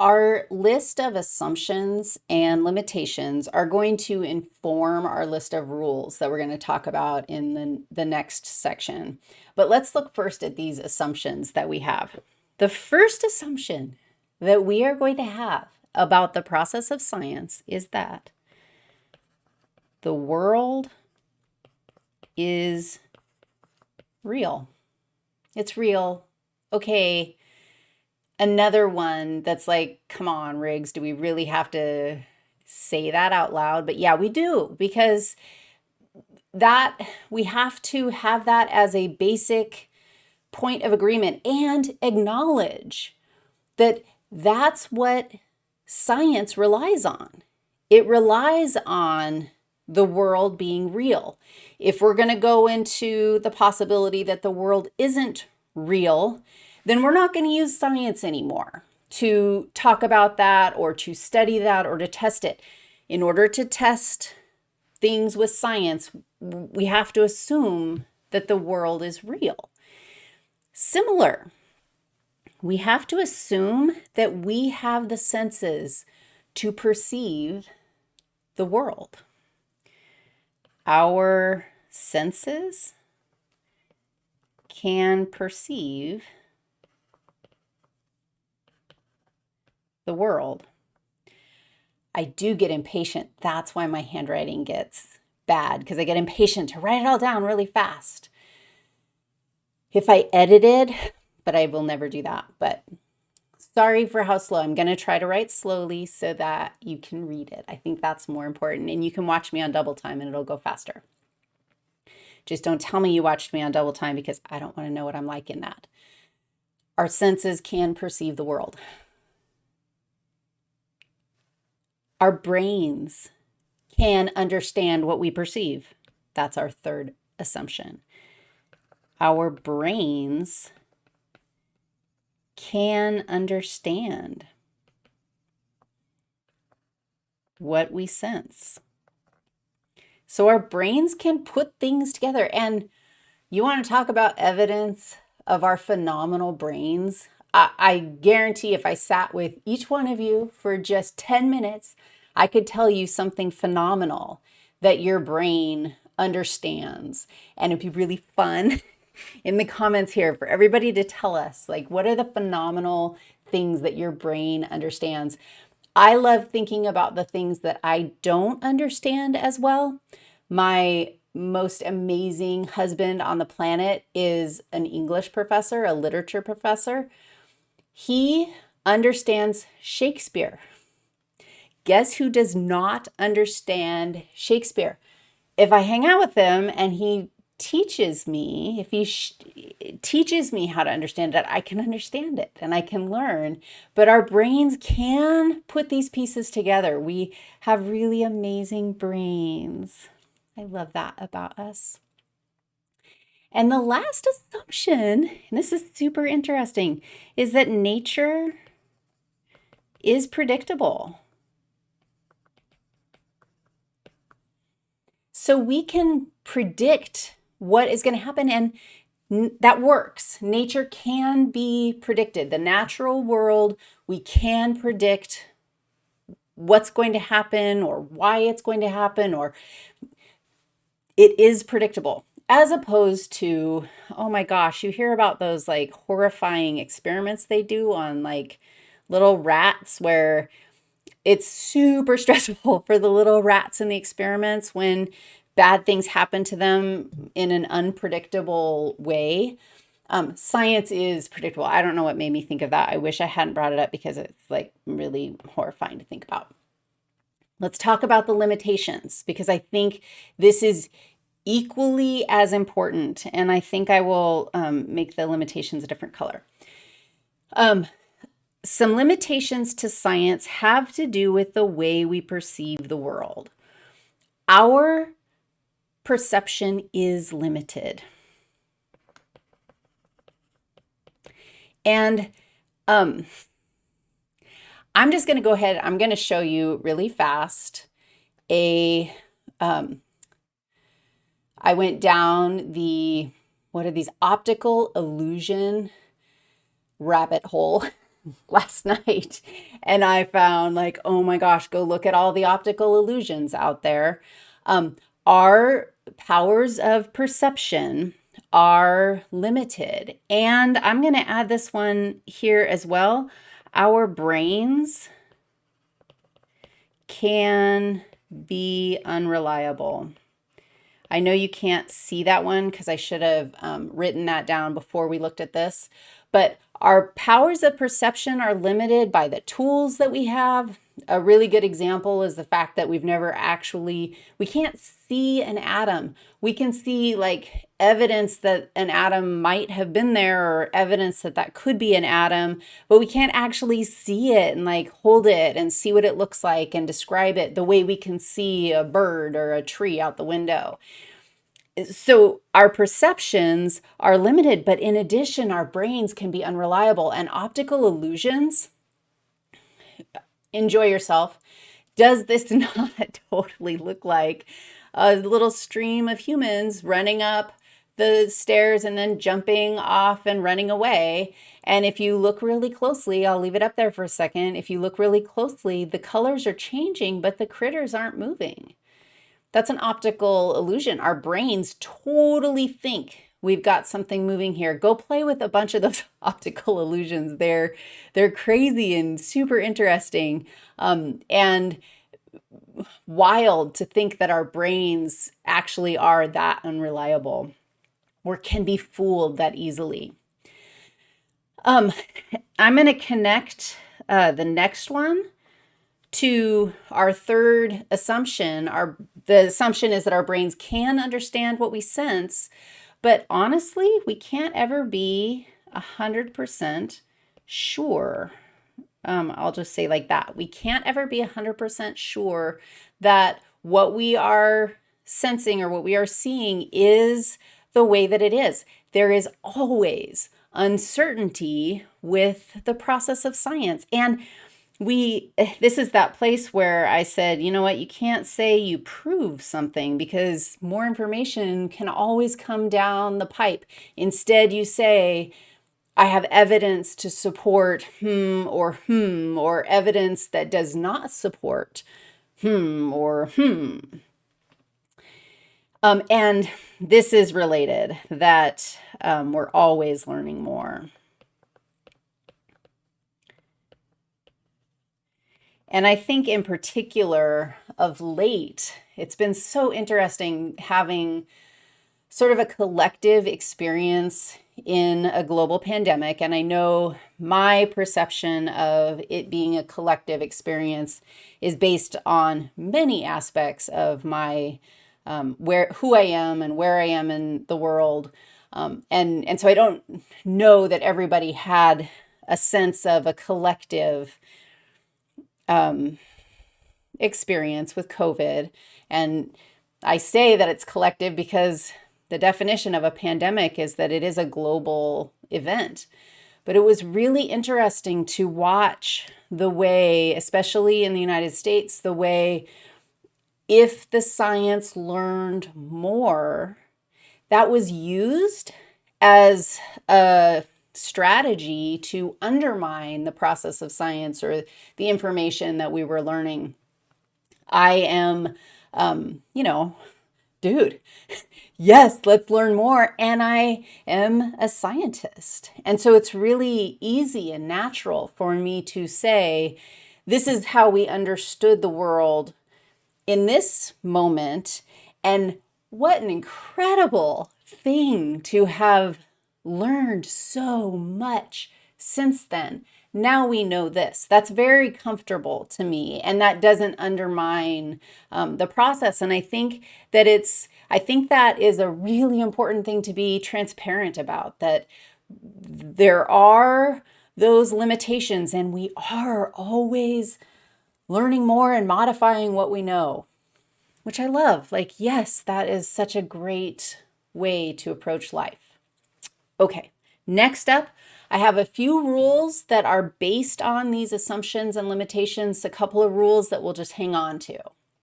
Our list of assumptions and limitations are going to inform our list of rules that we're going to talk about in the, the next section. But let's look first at these assumptions that we have. The first assumption that we are going to have about the process of science is that the world is real. It's real. Okay, another one that's like, come on, Riggs, do we really have to say that out loud? But yeah, we do because that we have to have that as a basic point of agreement and acknowledge that that's what science relies on. It relies on the world being real. If we're going to go into the possibility that the world isn't real, then we're not going to use science anymore to talk about that or to study that or to test it. In order to test things with science, we have to assume that the world is real. Similar, we have to assume that we have the senses to perceive the world. Our senses can perceive the world. I do get impatient. That's why my handwriting gets bad because I get impatient to write it all down really fast. If I edited, but I will never do that. But sorry for how slow. I'm going to try to write slowly so that you can read it. I think that's more important. And you can watch me on double time and it'll go faster. Just don't tell me you watched me on double time because I don't want to know what I'm like in that. Our senses can perceive the world. Our brains can understand what we perceive. That's our third assumption. Our brains can understand what we sense. So our brains can put things together. And you want to talk about evidence of our phenomenal brains? I, guarantee if I sat with each one of you for just 10 minutes, I could tell you something phenomenal that your brain understands. And it'd be really fun in the comments here for everybody to tell us, like, what are the phenomenal things that your brain understands? I love thinking about the things that I don't understand as well. My most amazing husband on the planet is an English professor, a literature professor. He understands Shakespeare. Guess who does not understand Shakespeare? If I hang out with him and he teaches me, if he teaches me how to understand it, I can understand it and I can learn. But our brains can put these pieces together. We have really amazing brains. I love that about us. And the last assumption, and this is super interesting, is that nature is predictable. So we can predict what is going to happen and that works. Nature can be predicted. The natural world, we can predict what's going to happen or why it's going to happen or it is predictable as opposed to, oh my gosh, you hear about those like horrifying experiments they do on like little rats where it's super stressful for the little rats in the experiments when bad things happen to them in an unpredictable way. Um, science is predictable. I don't know what made me think of that. I wish I hadn't brought it up because it's like really horrifying to think about. Let's talk about the limitations because I think this is equally as important. And I think I will um, make the limitations a different color. Um, some limitations to science have to do with the way we perceive the world. Our perception is limited. And um, I'm just going to go ahead, I'm going to show you really fast a, um, I went down the, what are these, optical illusion rabbit hole. last night and I found like, oh my gosh, go look at all the optical illusions out there. Um, our powers of perception are limited. And I'm going to add this one here as well. Our brains can be unreliable. I know you can't see that one because I should have um, written that down before we looked at this, but our powers of perception are limited by the tools that we have. A really good example is the fact that we've never actually, we can't see an atom. We can see like evidence that an atom might have been there or evidence that that could be an atom, but we can't actually see it and like hold it and see what it looks like and describe it the way we can see a bird or a tree out the window so our perceptions are limited, but in addition, our brains can be unreliable and optical illusions, enjoy yourself. Does this not totally look like a little stream of humans running up the stairs and then jumping off and running away? And if you look really closely, I'll leave it up there for a second. If you look really closely, the colors are changing, but the critters aren't moving. That's an optical illusion. Our brains totally think we've got something moving here. Go play with a bunch of those optical illusions. They're, they're crazy and super interesting um, and wild to think that our brains actually are that unreliable or can be fooled that easily. Um, I'm going to connect uh, the next one to our third assumption, our the assumption is that our brains can understand what we sense, but honestly, we can't ever be 100% sure. Um, I'll just say like that. We can't ever be 100% sure that what we are sensing or what we are seeing is the way that it is. There is always uncertainty with the process of science. And we this is that place where I said, you know what, you can't say you prove something because more information can always come down the pipe. Instead, you say, I have evidence to support hmm or hmm or evidence that does not support hmm or hmm. Um, and this is related that um, we're always learning more. And I think in particular of late, it's been so interesting having sort of a collective experience in a global pandemic. And I know my perception of it being a collective experience is based on many aspects of my um, where who I am and where I am in the world. Um, and, and so I don't know that everybody had a sense of a collective um, experience with COVID. And I say that it's collective because the definition of a pandemic is that it is a global event. But it was really interesting to watch the way, especially in the United States, the way if the science learned more, that was used as a strategy to undermine the process of science or the information that we were learning. I am, um, you know, dude, yes, let's learn more. And I am a scientist. And so it's really easy and natural for me to say, this is how we understood the world in this moment. And what an incredible thing to have learned so much since then. Now we know this. That's very comfortable to me, and that doesn't undermine um, the process. And I think that it's, I think that is a really important thing to be transparent about, that there are those limitations, and we are always learning more and modifying what we know, which I love. Like, yes, that is such a great way to approach life. Okay, next up, I have a few rules that are based on these assumptions and limitations, a couple of rules that we'll just hang on to.